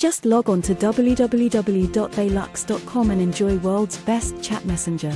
Just log on to www.baylux.com and enjoy world's best chat messenger.